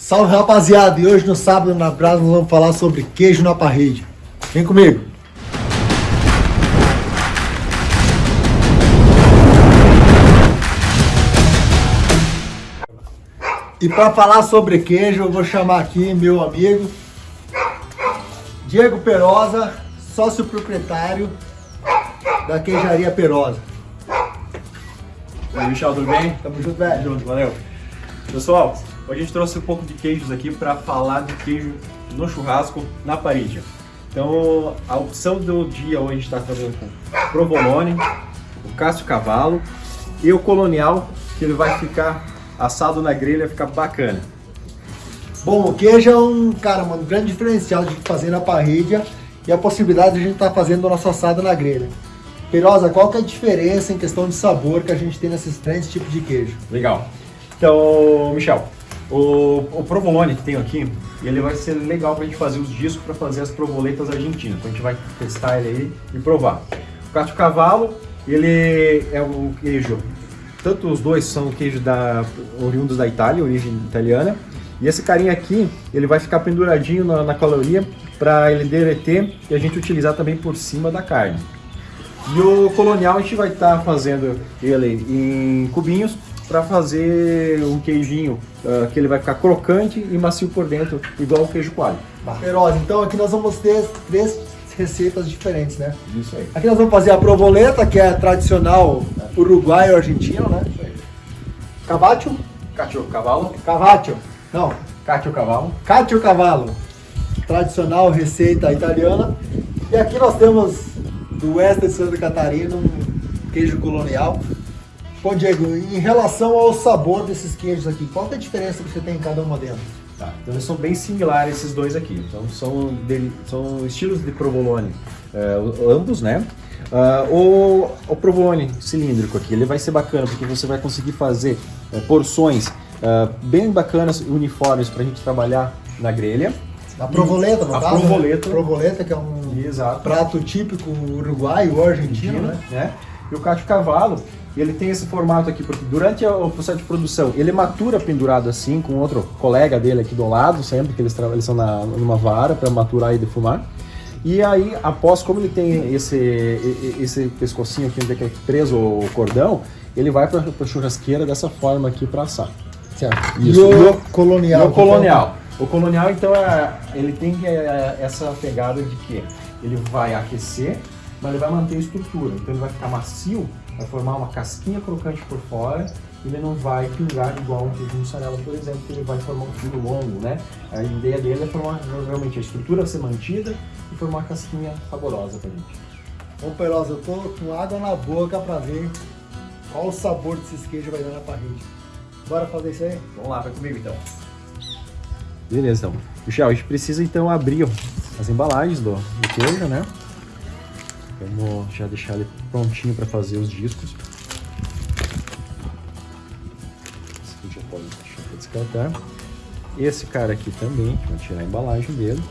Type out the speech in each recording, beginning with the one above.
Salve rapaziada, e hoje no sábado na Brasa nós vamos falar sobre queijo na parede. Vem comigo! E para falar sobre queijo, eu vou chamar aqui meu amigo Diego Perosa, sócio proprietário da queijaria Perosa. Aí, Michel, tudo bem? Tamo junto, velho. Junto, valeu. Pessoal, hoje a gente trouxe um pouco de queijos aqui para falar de queijo no churrasco na parede. Então, a opção do dia hoje a gente está fazendo com provolone, o Cássio Cavalo e o Colonial, que ele vai ficar assado na grelha, ficar bacana. Bom, o queijo é um, cara, um grande diferencial de fazer na parrilha e a possibilidade de a gente estar tá fazendo o nosso assado na grelha. Perosa, qual que é a diferença em questão de sabor que a gente tem nesses três tipos de queijo? Legal. Então, Michel, o, o provolone que tem aqui, ele vai ser legal para a gente fazer os discos para fazer as provoletas argentinas. Então a gente vai testar ele aí e provar. O cacho cavalo, ele é o queijo, tanto os dois são queijo da, oriundos da Itália, origem italiana. E esse carinha aqui, ele vai ficar penduradinho na, na caloria para ele derreter e a gente utilizar também por cima da carne. E o colonial a gente vai estar tá fazendo ele em cubinhos para fazer um queijinho uh, que ele vai ficar crocante e macio por dentro, igual o queijo coalho. Perosa, então aqui nós vamos ter três receitas diferentes, né? Isso aí. Aqui nós vamos fazer a provoleta, que é tradicional uruguaio argentino, né? Isso aí. Cacio cavalo. Cavacho. Não. Cacio cavalo. Cacio cavalo. Tradicional receita italiana. E aqui nós temos do oeste de Santa Catarina, um queijo colonial. Bom, Diego, em relação ao sabor desses queijos aqui, qual é a diferença que você tem em cada uma delas? Tá, então eles são bem similares esses dois aqui. Então são, de, são estilos de provolone, uh, ambos, né? Uh, o, o provolone cilíndrico aqui, ele vai ser bacana porque você vai conseguir fazer uh, porções uh, bem bacanas, uniformes para a gente trabalhar na grelha. A provoleta, no a caso, provoleta. Né? Provoleta, que é um Exato. prato típico uruguaio ou argentino, né? né? E o cacho cavalo, ele tem esse formato aqui, porque durante o processo de produção, ele matura pendurado assim, com outro colega dele aqui do lado, sempre que eles trabalham eles são na, numa vara para maturar e defumar. E aí, após, como ele tem esse, esse pescocinho aqui onde é, é preso o cordão, ele vai para a churrasqueira dessa forma aqui para assar. Certo. Isso. E o colonial? E o colonial. O colonial, então, é, ele tem é, essa pegada de que ele vai aquecer, mas ele vai manter a estrutura. Então, ele vai ficar macio, vai formar uma casquinha crocante por fora, e ele não vai pingar igual um queijo mussarela, por exemplo, que ele vai formar um fio longo, né? A ideia dele é formar realmente a estrutura ser mantida e formar uma casquinha saborosa pra gente. Bom, Perosa, eu tô com água na boca pra ver qual o sabor desses queijos vai dar na parede. Bora fazer isso aí? Vamos lá, vai comigo então. Beleza, então. Michel, a gente precisa então abrir as embalagens do, do queijo, né? Vamos já deixar ele prontinho para fazer os discos. Esse aqui já pode deixar para descartar. Esse cara aqui também, vamos tirar a embalagem dele.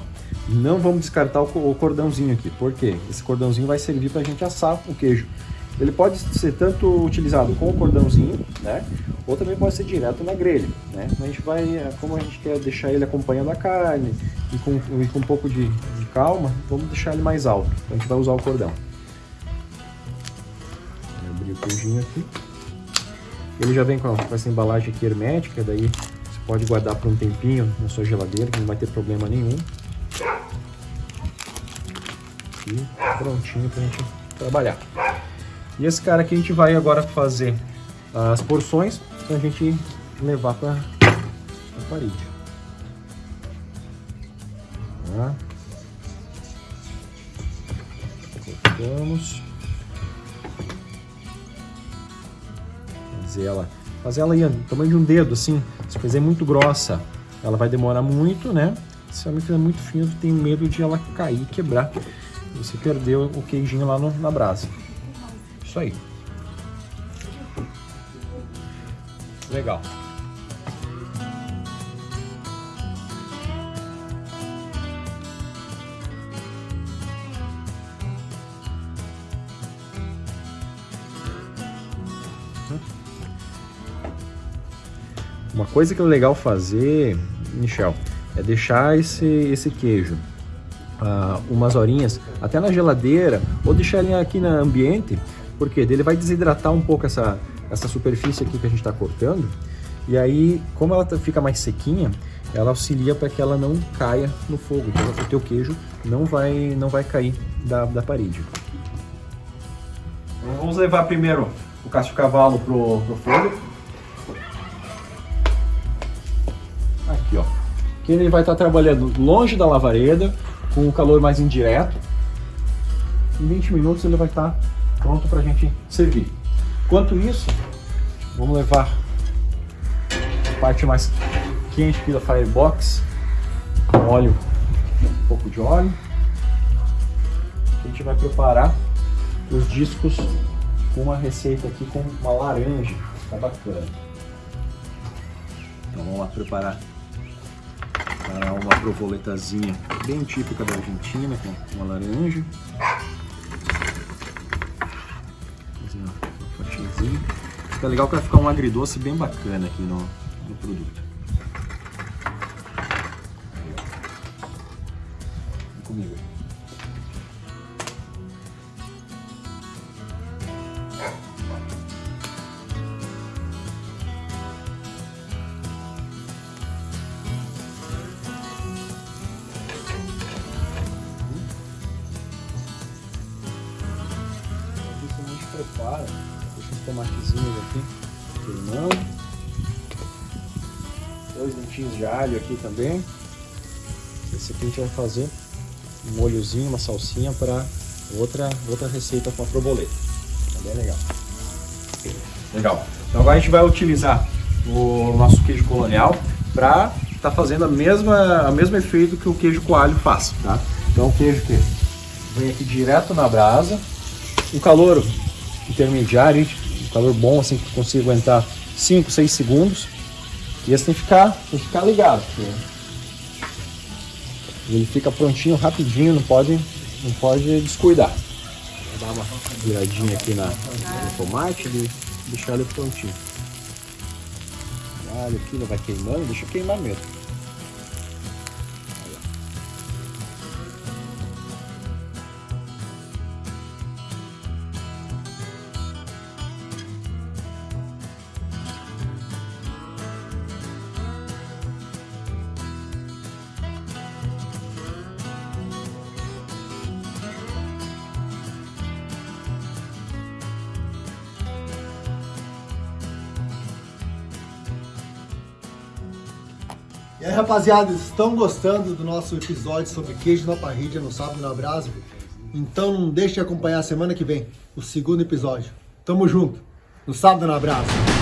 Não vamos descartar o cordãozinho aqui, porque esse cordãozinho vai servir para a gente assar o queijo. Ele pode ser tanto utilizado com o cordãozinho, né? Ou também pode ser direto na grelha, né? A gente vai, como a gente quer deixar ele acompanhando a carne e com, e com um pouco de, de calma, vamos deixar ele mais alto. Então a gente vai usar o cordão. Vou abrir o queijinho aqui. Ele já vem com essa embalagem aqui hermética, daí você pode guardar por um tempinho na sua geladeira, que não vai ter problema nenhum. Prontinho pra gente trabalhar. E esse cara aqui a gente vai agora fazer as porções para a gente levar para a parede. Cortamos. Fazer ela, fazer ela aí, tamanho de um dedo, assim. Se fazer muito grossa, ela vai demorar muito, né? Se ela fizer muito fina, tem medo de ela cair e quebrar. Você perdeu o queijinho lá no, na brasa. Isso aí. Legal. Uma coisa que é legal fazer Michel, é deixar esse, esse queijo uh, umas horinhas até na geladeira ou deixar ele aqui no ambiente, porque ele vai desidratar um pouco essa, essa superfície aqui que a gente está cortando e aí, como ela fica mais sequinha, ela auxilia para que ela não caia no fogo, então o teu queijo não vai, não vai cair da, da parede. Vamos levar primeiro o casco cavalo pro, pro fogo. Aqui ele vai estar trabalhando longe da lavareda, com o calor mais indireto. Em 20 minutos ele vai estar pronto para a gente servir. Enquanto isso, vamos levar a parte mais quente aqui da Firebox, com óleo, um pouco de óleo. A gente vai preparar os discos com uma receita aqui com uma laranja, tá bacana. Então vamos lá preparar uma provoletazinha bem típica da Argentina, com uma laranja. Fazer uma. Fica legal que vai ficar um agridoce bem bacana aqui no, no produto. Tomatezinhos aqui queimando, dois dentinhos de alho aqui também. Esse aqui a gente vai fazer um molhozinho, uma salsinha para outra, outra receita com a proboleta. Tá bem legal. Legal. Então agora a gente vai utilizar o nosso queijo colonial para estar tá fazendo a mesma, a mesmo efeito que o queijo coalho faz, tá? Então o queijo que vem aqui direto na brasa, o calor intermediário, calor bom, assim, que consiga aguentar 5, 6 segundos. E esse tem que ficar, tem que ficar ligado, ele fica prontinho rapidinho, não pode, não pode descuidar. Vou dar uma viradinha aqui na, no tomate e deixar ele prontinho. Olha aqui, não vai queimando, deixa queimar mesmo. E aí, rapaziada, estão gostando do nosso episódio sobre queijo na parrilha no sábado na brasa? Então não deixe de acompanhar semana que vem o segundo episódio. Tamo junto, no sábado na brasa.